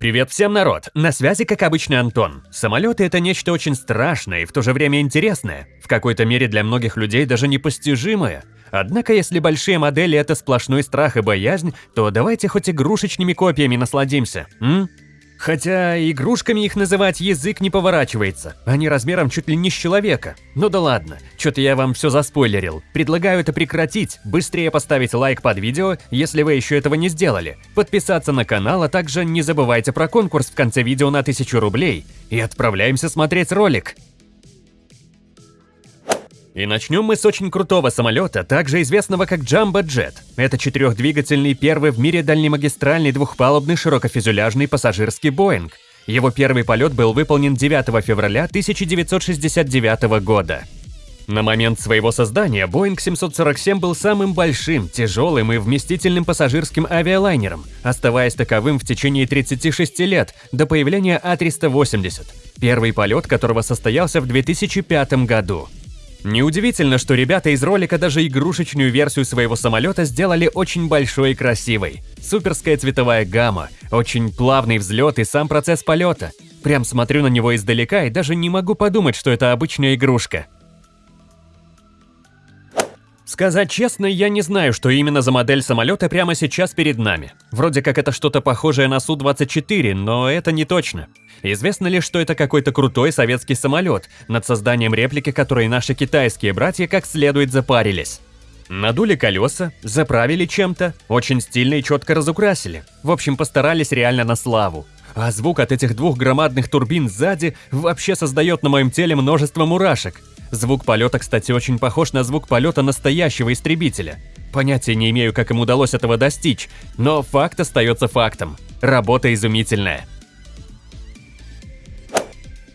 Привет всем, народ! На связи, как обычно, Антон. Самолеты – это нечто очень страшное и в то же время интересное, в какой-то мере для многих людей даже непостижимое. Однако, если большие модели – это сплошной страх и боязнь, то давайте хоть игрушечными копиями насладимся, м? Хотя игрушками их называть язык не поворачивается, они размером чуть ли не с человека. Ну да ладно, что-то я вам все заспойлерил. Предлагаю это прекратить, быстрее поставить лайк под видео, если вы еще этого не сделали, подписаться на канал, а также не забывайте про конкурс в конце видео на 1000 рублей. И отправляемся смотреть ролик. И начнем мы с очень крутого самолета, также известного как Jumbo Jet. Это четырехдвигательный первый в мире дальнемагистральный двухпалубный широкофюзеляжный пассажирский Боинг. Его первый полет был выполнен 9 февраля 1969 года. На момент своего создания Boeing 747 был самым большим, тяжелым и вместительным пассажирским авиалайнером, оставаясь таковым в течение 36 лет до появления А380, первый полет которого состоялся в 2005 году. Неудивительно, что ребята из ролика даже игрушечную версию своего самолета сделали очень большой и красивой. Суперская цветовая гамма, очень плавный взлет и сам процесс полета. Прям смотрю на него издалека и даже не могу подумать, что это обычная игрушка. Сказать честно, я не знаю, что именно за модель самолета прямо сейчас перед нами. Вроде как это что-то похожее на Су-24, но это не точно. Известно лишь, что это какой-то крутой советский самолет, над созданием реплики которой наши китайские братья как следует запарились. Надули колеса, заправили чем-то, очень стильно и четко разукрасили. В общем, постарались реально на славу. А звук от этих двух громадных турбин сзади вообще создает на моем теле множество мурашек. Звук полета, кстати, очень похож на звук полета настоящего истребителя. Понятия не имею, как им удалось этого достичь, но факт остается фактом. Работа изумительная.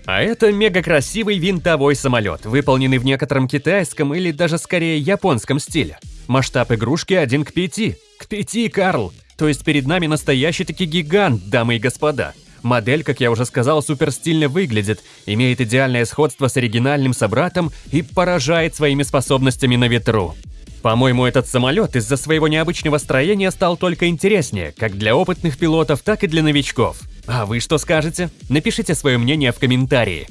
А это мега красивый винтовой самолет, выполненный в некотором китайском или даже скорее японском стиле. Масштаб игрушки 1 к 5. К 5, Карл! То есть перед нами настоящий таки гигант, дамы и господа. Модель, как я уже сказал, супер стильно выглядит, имеет идеальное сходство с оригинальным собратом и поражает своими способностями на ветру. По-моему, этот самолет из-за своего необычного строения стал только интереснее, как для опытных пилотов, так и для новичков. А вы что скажете? Напишите свое мнение в комментарии.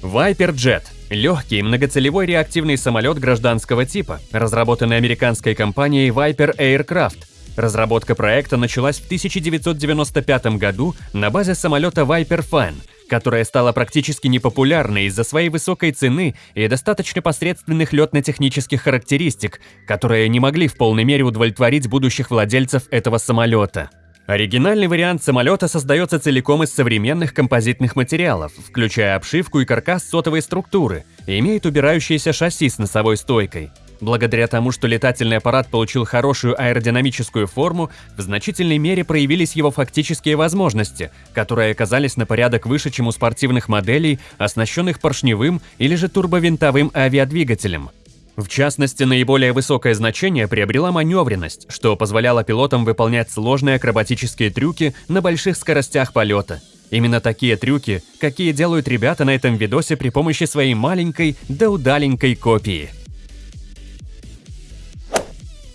Viper Jet – легкий многоцелевой реактивный самолет гражданского типа, разработанный американской компанией Viper Aircraft – Разработка проекта началась в 1995 году на базе самолета Viper Fan, которая стала практически непопулярной из-за своей высокой цены и достаточно посредственных летно-технических характеристик, которые не могли в полной мере удовлетворить будущих владельцев этого самолета. Оригинальный вариант самолета создается целиком из современных композитных материалов, включая обшивку и каркас сотовой структуры, и имеет убирающееся шасси с носовой стойкой. Благодаря тому, что летательный аппарат получил хорошую аэродинамическую форму, в значительной мере проявились его фактические возможности, которые оказались на порядок выше, чем у спортивных моделей, оснащенных поршневым или же турбовинтовым авиадвигателем. В частности, наиболее высокое значение приобрела маневренность, что позволяло пилотам выполнять сложные акробатические трюки на больших скоростях полета. Именно такие трюки, какие делают ребята на этом видосе при помощи своей маленькой да удаленькой копии.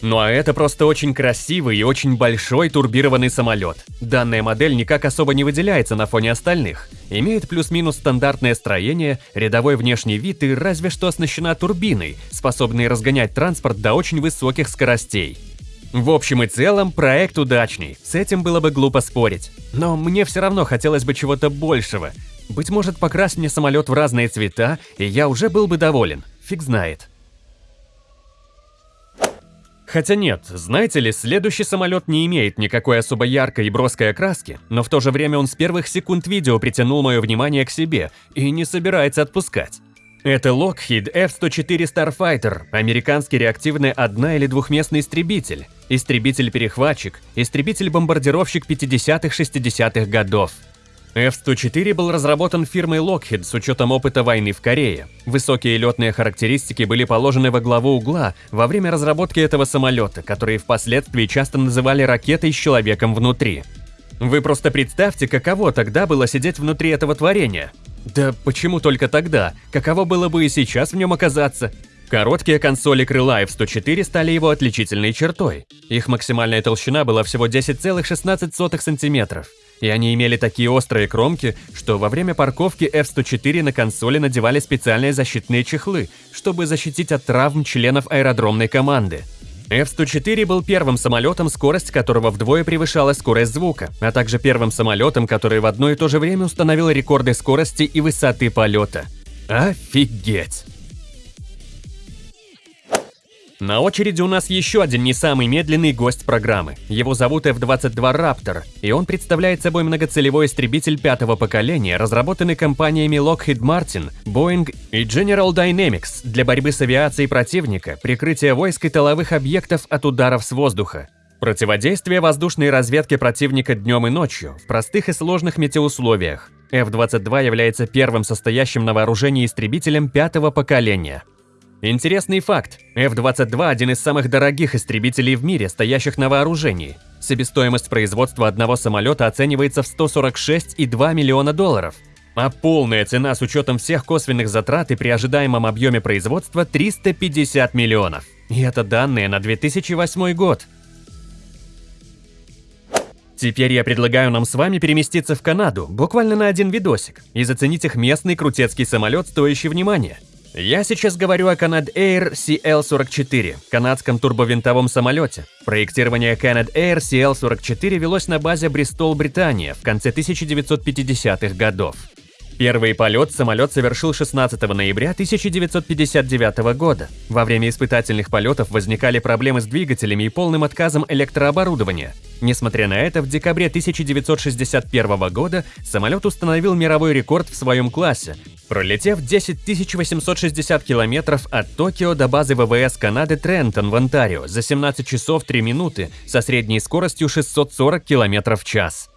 Ну а это просто очень красивый и очень большой турбированный самолет. Данная модель никак особо не выделяется на фоне остальных. Имеет плюс-минус стандартное строение, рядовой внешний вид и разве что оснащена турбиной, способной разгонять транспорт до очень высоких скоростей. В общем и целом, проект удачный, с этим было бы глупо спорить. Но мне все равно хотелось бы чего-то большего. Быть может, покрась мне самолет в разные цвета, и я уже был бы доволен. Фиг знает. Хотя нет, знаете ли, следующий самолет не имеет никакой особо яркой и броской окраски, но в то же время он с первых секунд видео притянул мое внимание к себе и не собирается отпускать. Это Lockheed F-104 Starfighter, американский реактивный одна- или двухместный истребитель, истребитель-перехватчик, истребитель-бомбардировщик 50-60-х годов. F-104 был разработан фирмой Lockheed с учетом опыта войны в Корее. Высокие летные характеристики были положены во главу угла во время разработки этого самолета, который впоследствии часто называли ракетой с человеком внутри. Вы просто представьте, каково тогда было сидеть внутри этого творения. Да почему только тогда? Каково было бы и сейчас в нем оказаться? Короткие консоли крыла F-104 стали его отличительной чертой. Их максимальная толщина была всего 10,16 см, и они имели такие острые кромки, что во время парковки F-104 на консоли надевали специальные защитные чехлы, чтобы защитить от травм членов аэродромной команды. F-104 был первым самолетом, скорость которого вдвое превышала скорость звука, а также первым самолетом, который в одно и то же время установил рекорды скорости и высоты полета. Офигеть! На очереди у нас еще один не самый медленный гость программы. Его зовут F-22 Raptor, и он представляет собой многоцелевой истребитель пятого поколения, разработанный компаниями Lockheed Martin, Boeing и General Dynamics для борьбы с авиацией противника, прикрытия войск и тыловых объектов от ударов с воздуха. Противодействие воздушной разведке противника днем и ночью в простых и сложных метеоусловиях. F-22 является первым состоящим на вооружении истребителем пятого поколения – Интересный факт. F-22 – один из самых дорогих истребителей в мире, стоящих на вооружении. Себестоимость производства одного самолета оценивается в 146,2 миллиона долларов. А полная цена с учетом всех косвенных затрат и при ожидаемом объеме производства – 350 миллионов. И это данные на 2008 год. Теперь я предлагаю нам с вами переместиться в Канаду, буквально на один видосик, и заценить их местный крутецкий самолет, стоящий внимания – я сейчас говорю о Canad Air CL-44, канадском турбовинтовом самолете. Проектирование Canad Air CL-44 велось на базе Бристол, Британия в конце 1950-х годов. Первый полет самолет совершил 16 ноября 1959 года. Во время испытательных полетов возникали проблемы с двигателями и полным отказом электрооборудования. Несмотря на это, в декабре 1961 года самолет установил мировой рекорд в своем классе, пролетев 10 860 километров от Токио до базы ВВС Канады Трентон в Онтарио за 17 часов 3 минуты со средней скоростью 640 км в час.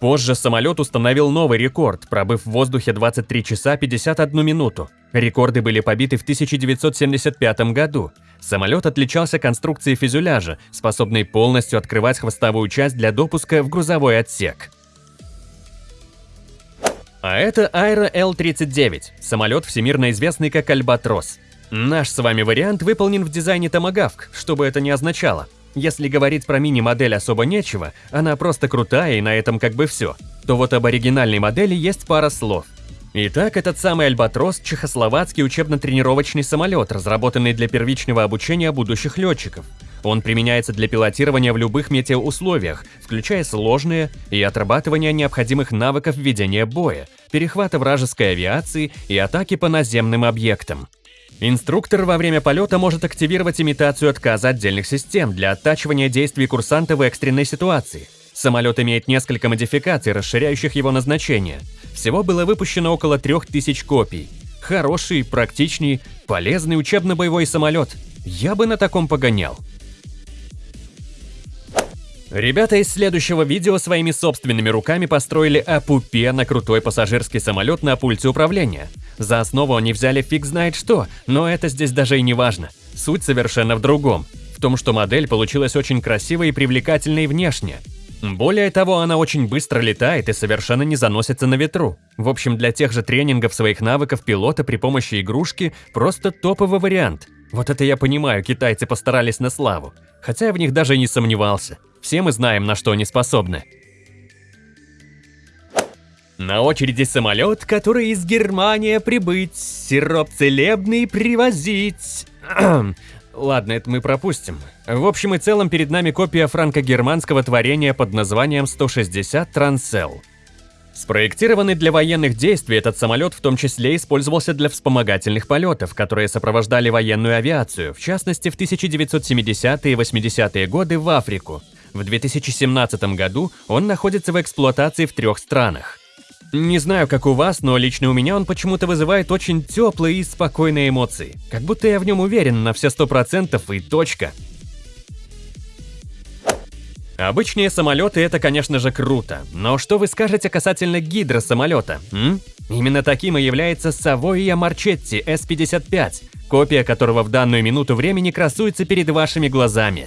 Позже самолет установил новый рекорд, пробыв в воздухе 23 часа 51 минуту. Рекорды были побиты в 1975 году. Самолет отличался конструкцией фюзеляжа, способной полностью открывать хвостовую часть для допуска в грузовой отсек. А это Aero L-39, самолет всемирно известный как Альбатрос. Наш с вами вариант выполнен в дизайне Томагавк, что бы это ни означало. Если говорить про мини-модель особо нечего, она просто крутая и на этом как бы все, то вот об оригинальной модели есть пара слов. Итак, этот самый Альбатрос – чехословацкий учебно-тренировочный самолет, разработанный для первичного обучения будущих летчиков. Он применяется для пилотирования в любых метеоусловиях, включая сложные и отрабатывания необходимых навыков ведения боя, перехвата вражеской авиации и атаки по наземным объектам. Инструктор во время полета может активировать имитацию отказа отдельных систем для оттачивания действий курсанта в экстренной ситуации. Самолет имеет несколько модификаций, расширяющих его назначение. Всего было выпущено около 3000 копий. Хороший, практичный, полезный учебно-боевой самолет. Я бы на таком погонял. Ребята из следующего видео своими собственными руками построили Апупе на крутой пассажирский самолет на пульте управления. За основу они взяли фиг знает что, но это здесь даже и не важно. Суть совершенно в другом. В том, что модель получилась очень красивой и привлекательной внешне. Более того, она очень быстро летает и совершенно не заносится на ветру. В общем, для тех же тренингов своих навыков пилота при помощи игрушки просто топовый вариант. Вот это я понимаю, китайцы постарались на славу. Хотя я в них даже не сомневался. Все мы знаем, на что они способны. На очереди самолет, который из Германии прибыть, сироп целебный привозить. Ладно, это мы пропустим. В общем и целом перед нами копия франко-германского творения под названием 160 Трансел. Спроектированный для военных действий, этот самолет в том числе использовался для вспомогательных полетов, которые сопровождали военную авиацию, в частности в 1970-е и 80-е годы в Африку. В 2017 году он находится в эксплуатации в трех странах. Не знаю, как у вас, но лично у меня он почему-то вызывает очень теплые и спокойные эмоции. Как будто я в нем уверен на все сто процентов и точка. Обычные самолеты это, конечно же, круто, но что вы скажете касательно гидросамолета, м? Именно таким и является Savoia Marchetti S-55, копия которого в данную минуту времени красуется перед вашими глазами.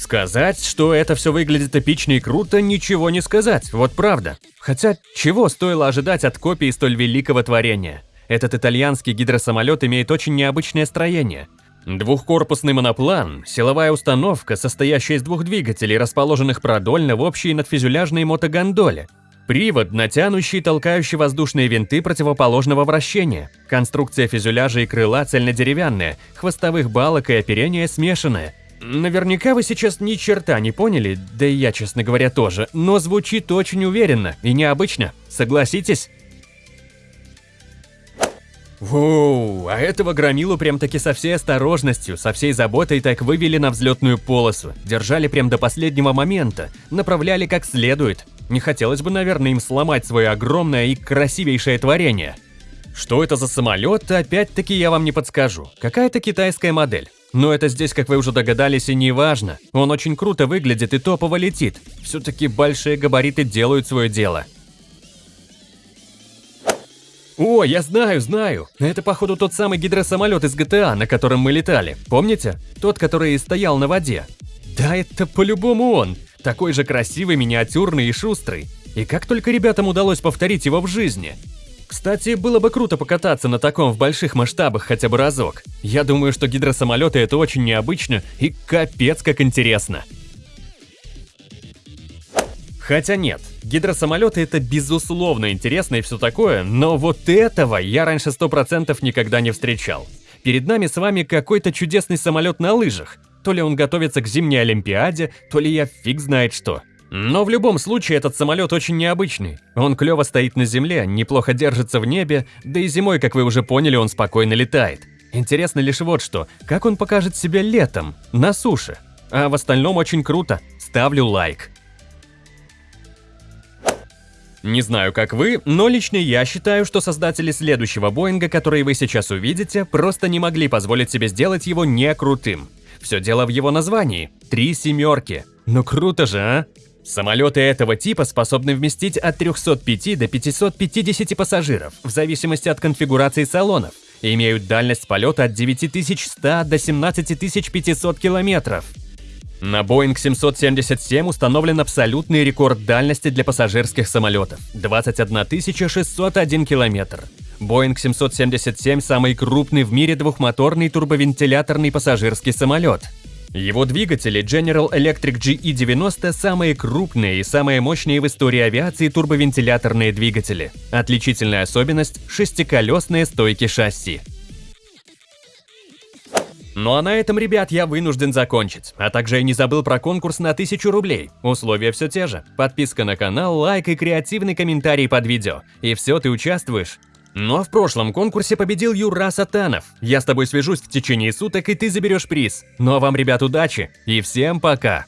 Сказать, что это все выглядит эпично и круто, ничего не сказать, вот правда. Хотя, чего стоило ожидать от копии столь великого творения? Этот итальянский гидросамолет имеет очень необычное строение. Двухкорпусный моноплан – силовая установка, состоящая из двух двигателей, расположенных продольно в общей надфюзеляжной мотогондоле. Привод, натянущий и толкающий воздушные винты противоположного вращения. Конструкция фюзеляжа и крыла цельнодеревянная, хвостовых балок и оперения смешанная. Наверняка вы сейчас ни черта не поняли, да и я, честно говоря, тоже, но звучит очень уверенно и необычно, согласитесь? Воу, а этого громилу прям-таки со всей осторожностью, со всей заботой так вывели на взлетную полосу, держали прям до последнего момента, направляли как следует. Не хотелось бы, наверное, им сломать свое огромное и красивейшее творение. Что это за самолет, опять-таки я вам не подскажу. Какая-то китайская модель. Но это здесь, как вы уже догадались, и не важно. Он очень круто выглядит и топово летит. Все-таки большие габариты делают свое дело. О, я знаю, знаю. Это, походу, тот самый гидросамолет из GTA, на котором мы летали. Помните? Тот, который стоял на воде. Да, это по-любому он. Такой же красивый, миниатюрный и шустрый. И как только ребятам удалось повторить его в жизни. Кстати, было бы круто покататься на таком в больших масштабах хотя бы разок. Я думаю, что гидросамолеты это очень необычно и капец как интересно. Хотя нет, гидросамолеты это безусловно интересно и все такое, но вот этого я раньше 100% никогда не встречал. Перед нами с вами какой-то чудесный самолет на лыжах. То ли он готовится к зимней Олимпиаде, то ли я фиг знает что. Но в любом случае этот самолет очень необычный. Он клево стоит на земле, неплохо держится в небе, да и зимой, как вы уже поняли, он спокойно летает. Интересно лишь вот что, как он покажет себя летом, на суше. А в остальном очень круто, ставлю лайк. Не знаю, как вы, но лично я считаю, что создатели следующего Боинга, который вы сейчас увидите, просто не могли позволить себе сделать его не крутым. Все дело в его названии – «Три семерки». Ну круто же, а? Самолеты этого типа способны вместить от 305 до 550 пассажиров, в зависимости от конфигурации салонов, и имеют дальность полета от 9100 до 17500 километров. На Boeing 777 установлен абсолютный рекорд дальности для пассажирских самолетов – 21 601 километр. Boeing 777 – самый крупный в мире двухмоторный турбовентиляторный пассажирский самолет. Его двигатели General Electric GE90 – самые крупные и самые мощные в истории авиации турбовентиляторные двигатели. Отличительная особенность – шестиколесные стойки шасси. Ну а на этом, ребят, я вынужден закончить. А также я не забыл про конкурс на 1000 рублей. Условия все те же. Подписка на канал, лайк и креативный комментарий под видео. И все, ты участвуешь. Но в прошлом конкурсе победил Юра Сатанов. Я с тобой свяжусь в течение суток, и ты заберешь приз. Ну а вам, ребят, удачи и всем пока!